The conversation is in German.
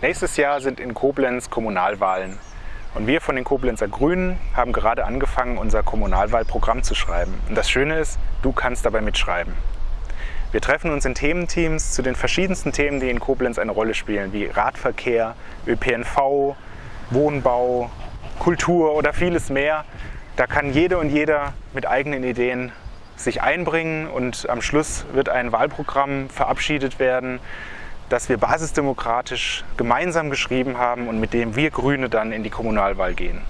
Nächstes Jahr sind in Koblenz Kommunalwahlen. Und wir von den Koblenzer Grünen haben gerade angefangen, unser Kommunalwahlprogramm zu schreiben. Und das Schöne ist, du kannst dabei mitschreiben. Wir treffen uns in Thementeams zu den verschiedensten Themen, die in Koblenz eine Rolle spielen, wie Radverkehr, ÖPNV, Wohnbau, Kultur oder vieles mehr. Da kann jede und jeder mit eigenen Ideen sich einbringen und am Schluss wird ein Wahlprogramm verabschiedet werden, das wir basisdemokratisch gemeinsam geschrieben haben und mit dem wir Grüne dann in die Kommunalwahl gehen.